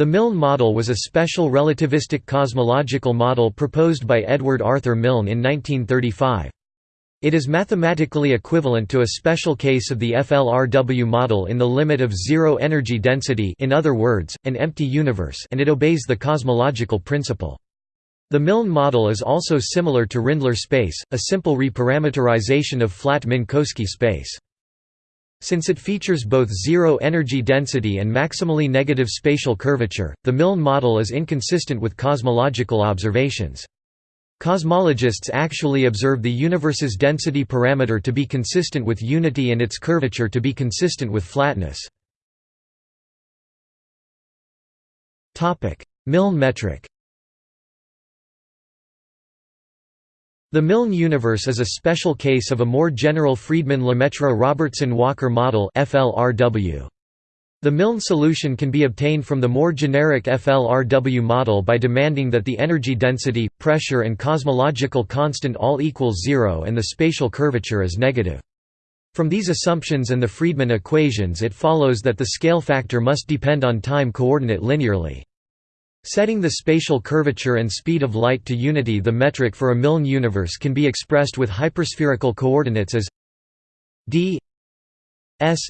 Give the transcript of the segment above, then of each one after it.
The Milne model was a special relativistic cosmological model proposed by Edward Arthur Milne in 1935. It is mathematically equivalent to a special case of the FLRW model in the limit of zero energy density in other words, an empty universe and it obeys the cosmological principle. The Milne model is also similar to Rindler space, a simple reparameterization of flat Minkowski space. Since it features both zero energy density and maximally negative spatial curvature, the Milne model is inconsistent with cosmological observations. Cosmologists actually observe the universe's density parameter to be consistent with unity and its curvature to be consistent with flatness. Milne metric The Milne universe is a special case of a more general Friedmann-Lemaitre-Robertson-Walker model FLRW. The Milne solution can be obtained from the more generic FLRW model by demanding that the energy density, pressure and cosmological constant all equals zero and the spatial curvature is negative. From these assumptions and the Friedmann equations it follows that the scale factor must depend on time coordinate linearly. Setting the spatial curvature and speed of light to unity the metric for a Milne universe can be expressed with hyperspherical coordinates as d s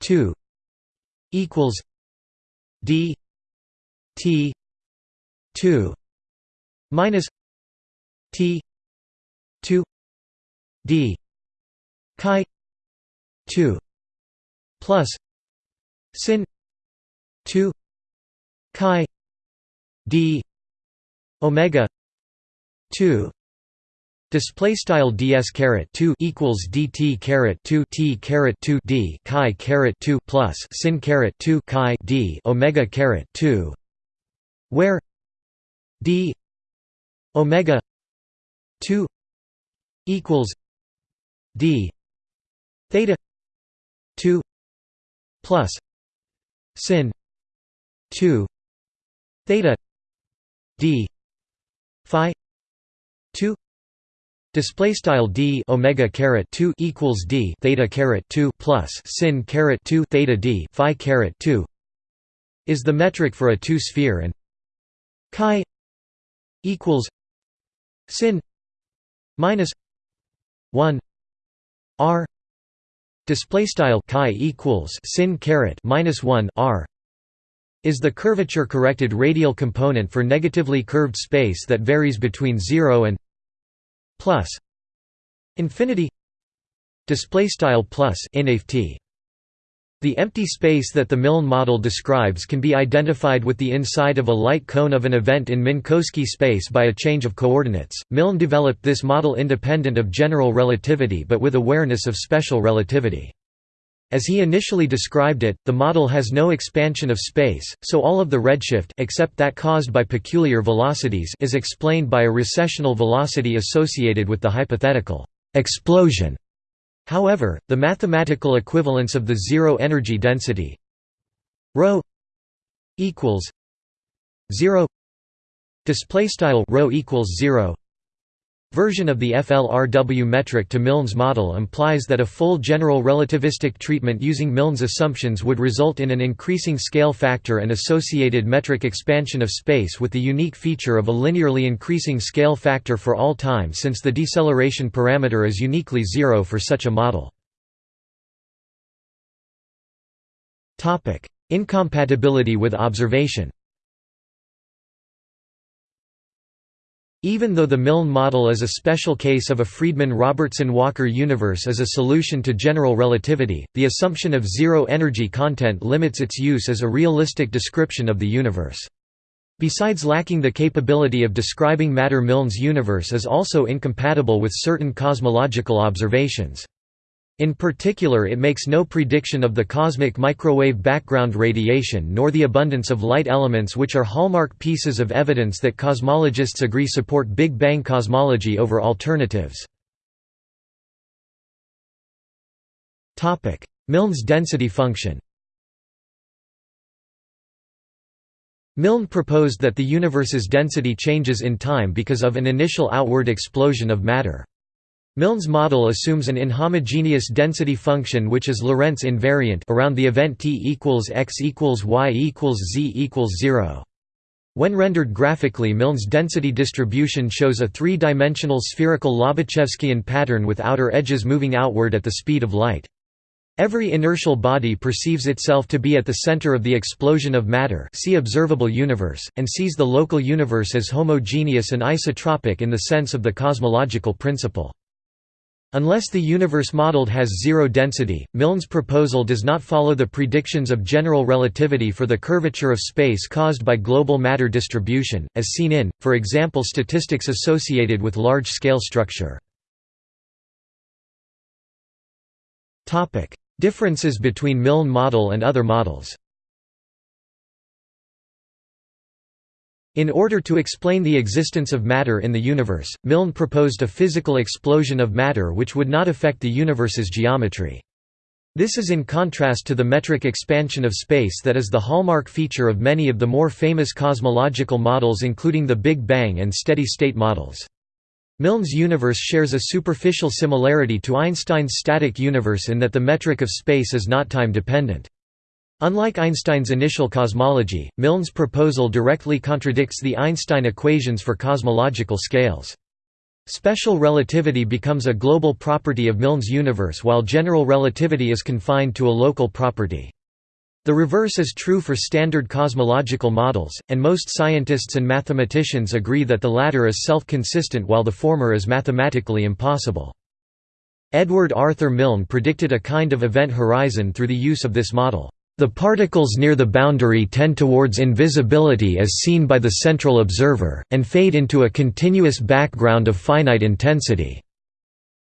2 equals D T two minus T two D Chi two plus sin two Chi D Omega two Display style ds caret two equals dt caret two t caret two d chi caret two plus sin caret two chi d omega caret two, where d omega two equals d theta two plus sin two theta d. Phi. Two. Display style d omega caret two equals d theta caret two plus sin caret two theta d phi caret two. Is the metric for a two sphere and chi equals sin minus one r. Display style chi equals sin caret minus one r is the curvature corrected radial component for negatively curved space that varies between 0 and plus infinity display style plus inft the empty space that the Milne model describes can be identified with the inside of a light cone of an event in Minkowski space by a change of coordinates. Milne developed this model independent of general relativity but with awareness of special relativity. As he initially described it, the model has no expansion of space, so all of the redshift except that caused by peculiar velocities is explained by a recessional velocity associated with the hypothetical explosion. However, the mathematical equivalence of the zero energy density ρ equals 0 display style equals 0 version of the FLRW metric to Milne's model implies that a full general relativistic treatment using Milne's assumptions would result in an increasing scale factor and associated metric expansion of space with the unique feature of a linearly increasing scale factor for all time since the deceleration parameter is uniquely zero for such a model. Incompatibility with observation Even though the Milne model is a special case of a Friedmann–Robertson–Walker universe as a solution to general relativity, the assumption of zero energy content limits its use as a realistic description of the universe. Besides lacking the capability of describing matter Milne's universe is also incompatible with certain cosmological observations. In particular it makes no prediction of the cosmic microwave background radiation nor the abundance of light elements which are hallmark pieces of evidence that cosmologists agree support Big Bang cosmology over alternatives. Milne's density function Milne proposed that the universe's density changes in time because of an initial outward explosion of matter. Milne's model assumes an inhomogeneous density function which is Lorentz invariant around the event t equals x equals y equals z equals 0. When rendered graphically Milne's density distribution shows a three-dimensional spherical Lobachevskian pattern with outer edges moving outward at the speed of light. Every inertial body perceives itself to be at the center of the explosion of matter see observable universe, and sees the local universe as homogeneous and isotropic in the sense of the cosmological principle. Unless the universe modeled has zero density, Milne's proposal does not follow the predictions of general relativity for the curvature of space caused by global matter distribution, as seen in, for example statistics associated with large-scale structure. Differences between Milne model and other models In order to explain the existence of matter in the universe, Milne proposed a physical explosion of matter which would not affect the universe's geometry. This is in contrast to the metric expansion of space that is the hallmark feature of many of the more famous cosmological models including the Big Bang and steady-state models. Milne's universe shares a superficial similarity to Einstein's static universe in that the metric of space is not time-dependent. Unlike Einstein's initial cosmology, Milne's proposal directly contradicts the Einstein equations for cosmological scales. Special relativity becomes a global property of Milne's universe while general relativity is confined to a local property. The reverse is true for standard cosmological models, and most scientists and mathematicians agree that the latter is self-consistent while the former is mathematically impossible. Edward Arthur Milne predicted a kind of event horizon through the use of this model. The particles near the boundary tend towards invisibility as seen by the central observer, and fade into a continuous background of finite intensity.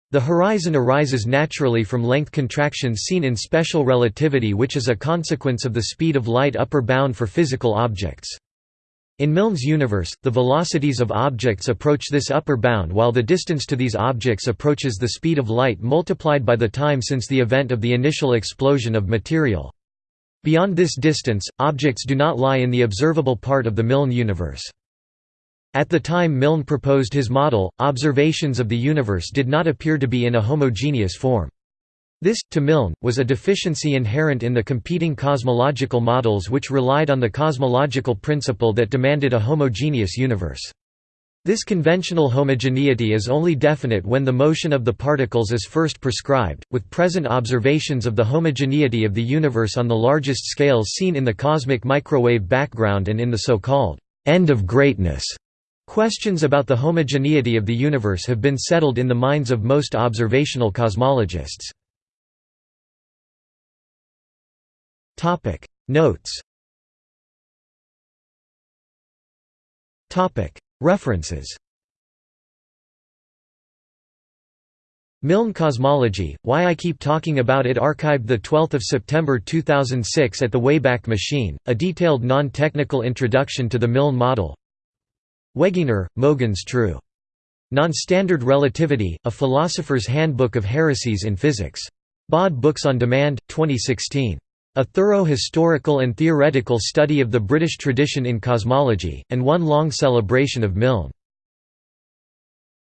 The horizon arises naturally from length contractions seen in special relativity which is a consequence of the speed of light upper bound for physical objects. In Milne's universe, the velocities of objects approach this upper bound while the distance to these objects approaches the speed of light multiplied by the time since the event of the initial explosion of material. Beyond this distance, objects do not lie in the observable part of the Milne universe. At the time Milne proposed his model, observations of the universe did not appear to be in a homogeneous form. This, to Milne, was a deficiency inherent in the competing cosmological models which relied on the cosmological principle that demanded a homogeneous universe. This conventional homogeneity is only definite when the motion of the particles is first prescribed, with present observations of the homogeneity of the universe on the largest scales seen in the cosmic microwave background and in the so-called end of greatness. Questions about the homogeneity of the universe have been settled in the minds of most observational cosmologists. Notes References Milne Cosmology, Why I Keep Talking About It archived 12 September 2006 at the Wayback Machine, a detailed non-technical introduction to the Milne model Wegener, Mogens True. Non-Standard Relativity, A Philosopher's Handbook of Heresies in Physics. Bod Books on Demand, 2016. A thorough historical and theoretical study of the British tradition in cosmology, and one long celebration of Milne.